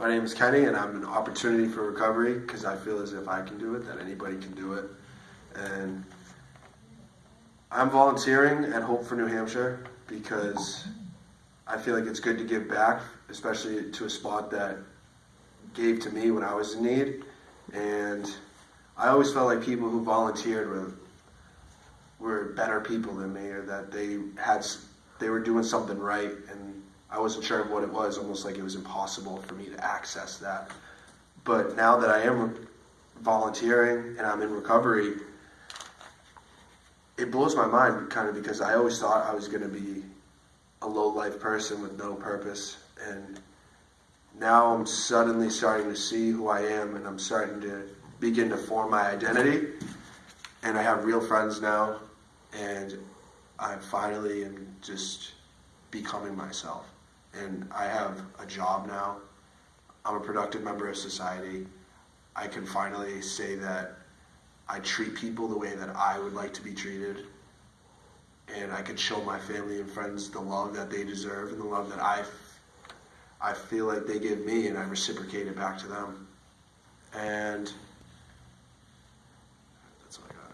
My name is Kenny, and I'm an opportunity for recovery because I feel as if I can do it, that anybody can do it. And I'm volunteering at Hope for New Hampshire because I feel like it's good to give back, especially to a spot that gave to me when I was in need. And I always felt like people who volunteered were were better people than me, or that they had they were doing something right, and I wasn't sure of what it was. Almost like it was impossible for me to access that. But now that I am volunteering and I'm in recovery, it blows my mind kind of because I always thought I was going to be a low life person with no purpose, and now I'm suddenly starting to see who I am, and I'm starting to begin to form my identity. And I have real friends now, and I finally am just becoming myself. And I have a job now. I'm a productive member of society. I can finally say that I treat people the way that I would like to be treated. And I can show my family and friends the love that they deserve and the love that I, I feel like they give me, and I reciprocate it back to them. And